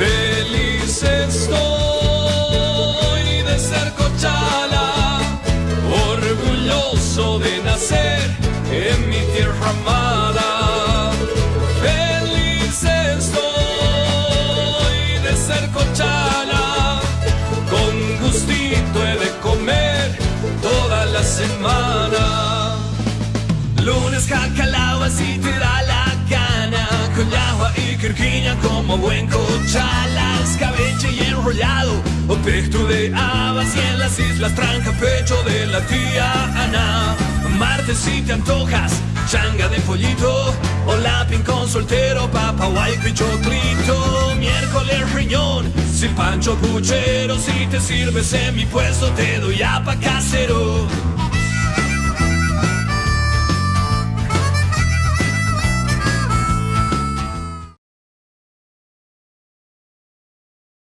Feliz estoy de ser cochala, orgulloso de nacer en mi tierra amada. Feliz estoy de ser cochala, con gustito he de comer toda la semana. Lunes cacalao si te da la gana Con agua y quirquiña como buen cochala Escabeche y enrollado O pesto de habas y en las islas tranca pecho de la tía Ana. Martes si te antojas changa de pollito O lapin con soltero, papa, guayco y Miércoles riñón, si pancho puchero Si te sirves en mi puesto te doy apa casero